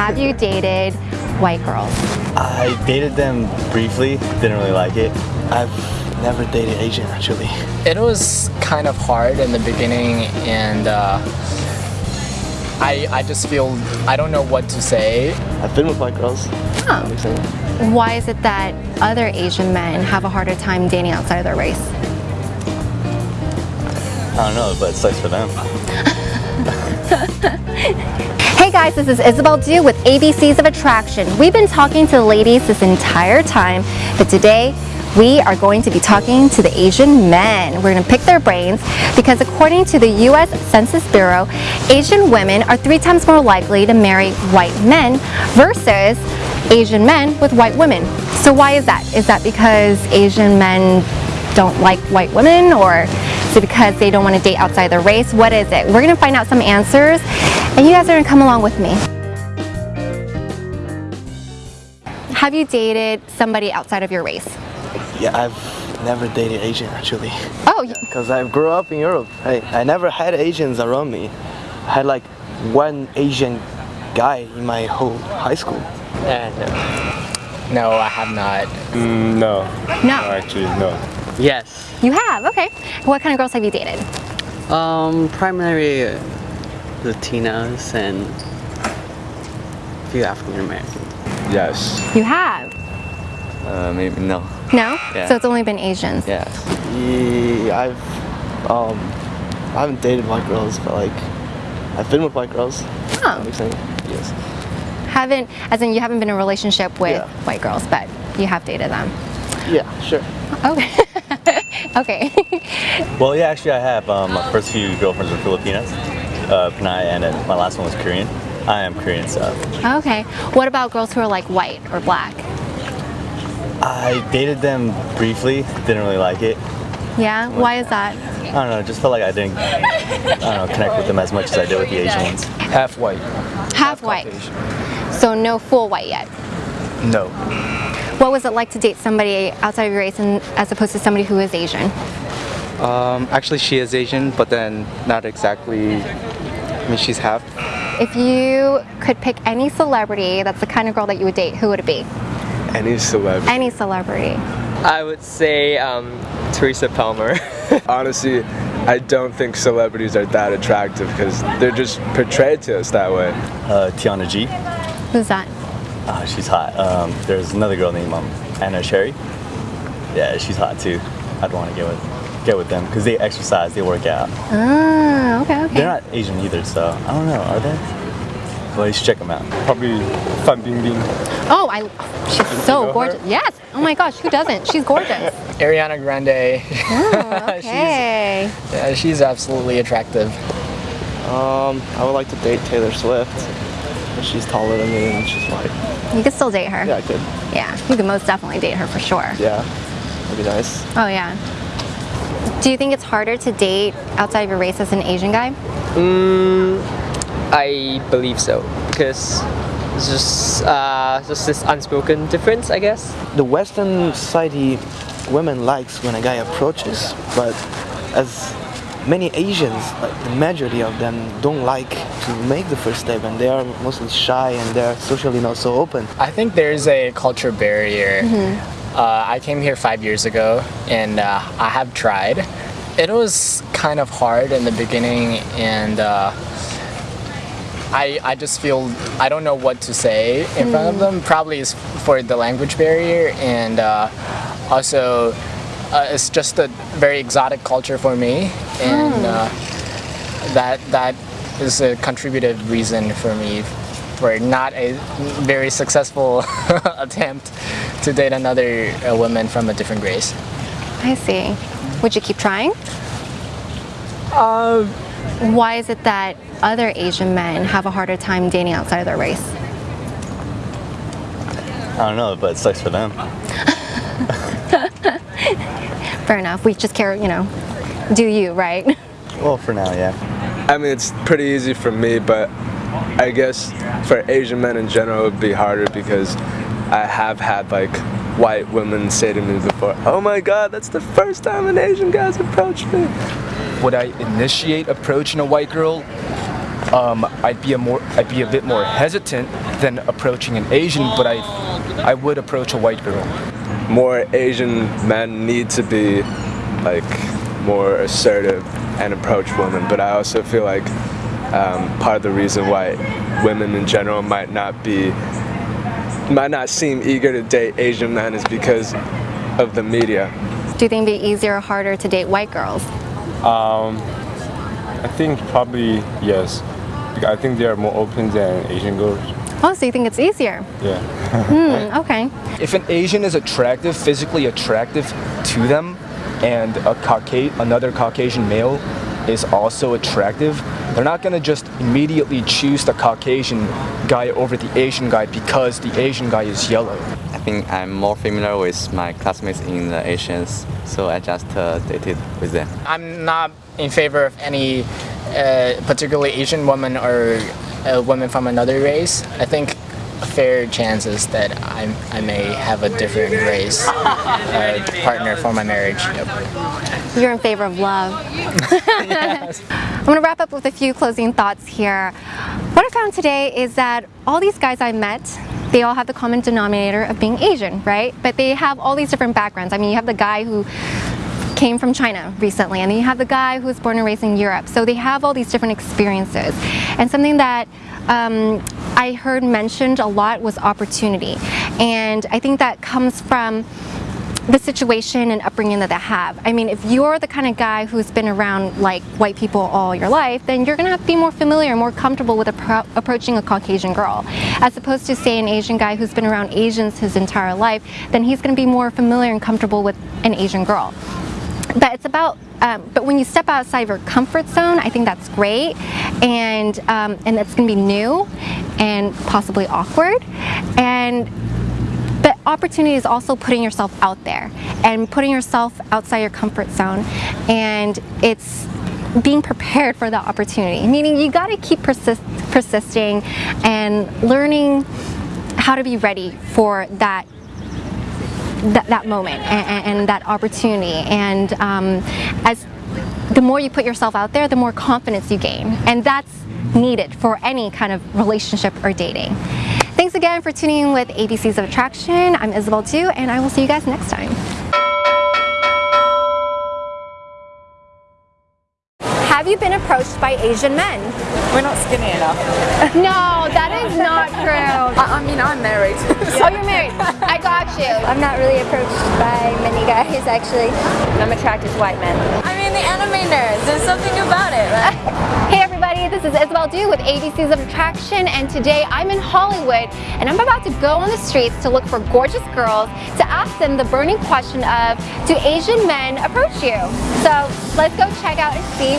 Have you dated white girls? I dated them briefly, didn't really like it. I've never dated Asian actually. It was kind of hard in the beginning and uh, I, I just feel, I don't know what to say. I've been with white girls. Oh. Makes sense. Why is it that other Asian men have a harder time dating outside of their race? I don't know, but it sucks for them. Guys, this is Isabel Du with ABCs of Attraction. We've been talking to the ladies this entire time, but today we are going to be talking to the Asian men. We're going to pick their brains because according to the U.S. Census Bureau, Asian women are three times more likely to marry white men versus Asian men with white women. So why is that? Is that because Asian men don't like white women or is it because they don't want to date outside their race? What is it? We're going to find out some answers and you guys are going to come along with me. Have you dated somebody outside of your race? Yeah, I've never dated Asian actually. Oh, y- Because I grew up in Europe. I, I never had Asians around me. I had like one Asian guy in my whole high school. And no, I have not. Mm, no, no. actually, no. Yes. You have, okay. What kind of girls have you dated? Um, primarily Latinas and a few African Americans. Yes. You have? Uh, maybe no. No? Yeah. So it's only been Asians? Yeah. Yeah, I've um, I haven't dated white girls, but like I've been with white girls. Oh. Makes sense. Yes. Haven't, as in you haven't been in a relationship with Yeah. white girls, but you have dated them. Yeah, sure. Okay. okay. Well, yeah, actually, I have. Um, my first few girlfriends were Filipinas, uh, Panay, and then my last one was Korean. I am Korean, so okay. What about girls who are like white or black? I dated them briefly. Didn't really like it. Yeah? Why is that? I don't know. Just felt like I didn't, I don't know, connect with them as much as I did with the Asian ones. Half white. Half white. So no full white yet. No. What was it like to date somebody outside of your race and, as opposed to somebody who is Asian? Um, actually, she is Asian, but then not exactly. I mean, she's half. If you could pick any celebrity that's the kind of girl that you would date, who would it be? Any celebrity. Any celebrity. I would say um, Teresa Palmer. Honestly, I don't think celebrities are that attractive because they're just portrayed to us that way. Uh, Tiana G. Who's that? Uh, she's hot. Um, there's another girl named um, Anna Sherry. Yeah, she's hot too. I'd want to get with get with them because they exercise, they work out. Ah, okay, okay. They're not Asian either, so I don't know. Are they? Well, you should check them out. Probably Fan Bingbing. Oh, I. She's so gorgeous. Yes. Oh my gosh, who doesn't? She's gorgeous. Ariana Grande. Oh, okay. Yeah, she's absolutely attractive. Um, I would like to date Taylor Swift. She's taller than me and she's white. You could still date her. Yeah, I could. Yeah, you could most definitely date her for sure. Yeah, that'd be nice. Oh yeah. Do you think it's harder to date outside of your race as an Asian guy? Mm, I believe so because it's just uh, just this unspoken difference, I guess. The Western society, women likes when a guy approaches, but as many Asians, like the majority of them, don't like to make the first step, and they are mostly shy and they're socially not so open. I think there's a culture barrier. Uh, I came here five years ago and uh, I have tried. It was kind of hard in the beginning and uh, I, I just feel I don't know what to say in front of them. Probably is for the language barrier and uh, also uh, it's just a very exotic culture for me and uh, that that is a contributive reason for me for not a very successful attempt to date another uh, woman from a different race. I see. Would you keep trying? Um, Why is it that other Asian men have a harder time dating outside of their race? I don't know, but it sucks for them. Fair enough. We just care, you know, do you, right? Well, for now, yeah. I mean, it's pretty easy for me, but I guess for Asian men in general, it would be harder because I have had like white women say to me before, "Oh my God, that's the first time an Asian guy's approached me." Would I initiate approaching a white girl? um, I'd be a more I'd be a bit more hesitant than approaching an Asian, but I I would approach a white girl. More Asian men need to be like more assertive and approach women, but I also feel like um, part of the reason why women in general might not be might not seem eager to date Asian men is because of the media. Do you think it'd be easier or harder to date white girls? Um, I think probably yes. I think they are more open than Asian girls. Oh, so you think it's easier? Yeah. Hmm, okay. If an Asian is attractive, physically attractive to them, and a Cauca- another Caucasian male is also attractive, they're not gonna just immediately choose the Caucasian guy over the Asian guy because the Asian guy is yellow. I think I'm more familiar with my classmates in the Asians, so I just uh, dated with them. I'm not in favor of any uh, particularly Asian woman or a woman from another race. I think fair chances that I, I may have a different race uh, partner for my marriage. Yep. You're in favor of love. I'm going to wrap up with a few closing thoughts here. What I found today is that all these guys I met, they all have the common denominator of being Asian, right? But they have all these different backgrounds. I mean, you have the guy who came from China recently, and then you have the guy who was born and raised in Europe. So they have all these different experiences. And something that um, I heard mentioned a lot was opportunity. And I think that comes from the situation and upbringing that they have. I mean, if you're the kind of guy who's been around like white people all your life, then you're gonna have to be more familiar, more comfortable with appro approaching a Caucasian girl. As opposed to say an Asian guy who's been around Asians his entire life, then he's gonna be more familiar and comfortable with an Asian girl. But it's about, um, but when you step outside of your comfort zone, I think that's great, and um, and it's gonna be new, and possibly awkward, and but opportunity is also putting yourself out there and putting yourself outside your comfort zone, and it's being prepared for the opportunity. Meaning you got to keep persist persisting and learning how to be ready for that that, that moment and, and, that opportunity. And um, as the more you put yourself out there, the more confidence you gain. And that's needed for any kind of relationship or dating. Thanks again for tuning in with ABCs of Attraction. I'm Isabel Du, and I will see you guys next time. Have you been approached by Asian men? We're not skinny enough. no, that is not true. I, I mean, I'm married. Oh, you're married. I got you. I'm not really approached by many guys, actually. I'm attracted to white men. I mean, the anime nerds. There's something about it, right? hey, everybody. This is Isabel Du with ABCs of Attraction, and today I'm in Hollywood, and I'm about to go on the streets to look for gorgeous girls to ask them the burning question of, do Asian men approach you? So let's go check out and see